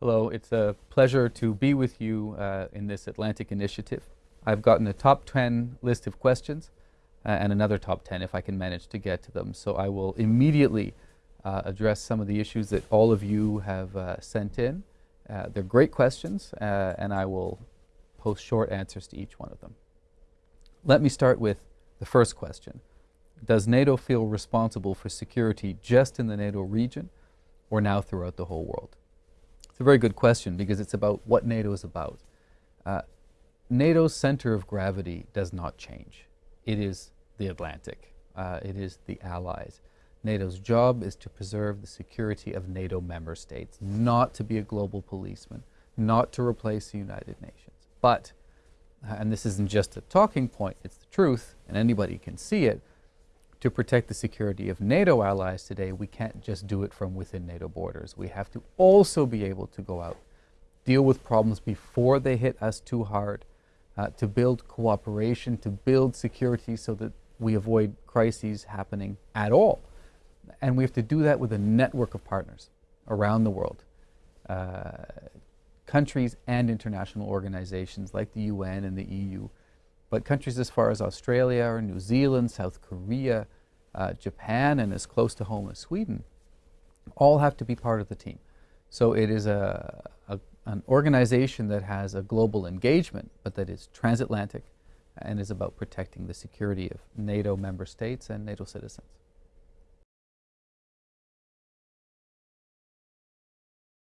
Hello, it's a pleasure to be with you uh, in this Atlantic initiative. I've gotten a top 10 list of questions uh, and another top 10 if I can manage to get to them. So I will immediately uh, address some of the issues that all of you have uh, sent in. Uh, they're great questions uh, and I will post short answers to each one of them. Let me start with the first question. Does NATO feel responsible for security just in the NATO region or now throughout the whole world? It's a very good question because it's about what NATO is about. Uh, NATO's center of gravity does not change. It is the Atlantic. Uh, it is the allies. NATO's job is to preserve the security of NATO member states, not to be a global policeman, not to replace the United Nations. But, uh, and this isn't just a talking point, it's the truth, and anybody can see it, to protect the security of NATO allies today, we can't just do it from within NATO borders. We have to also be able to go out, deal with problems before they hit us too hard, uh, to build cooperation, to build security so that we avoid crises happening at all. And we have to do that with a network of partners around the world. Uh, countries and international organizations like the UN and the EU but countries as far as Australia or New Zealand, South Korea, uh, Japan, and as close to home as Sweden, all have to be part of the team. So it is a, a, an organization that has a global engagement, but that is transatlantic and is about protecting the security of NATO member states and NATO citizens.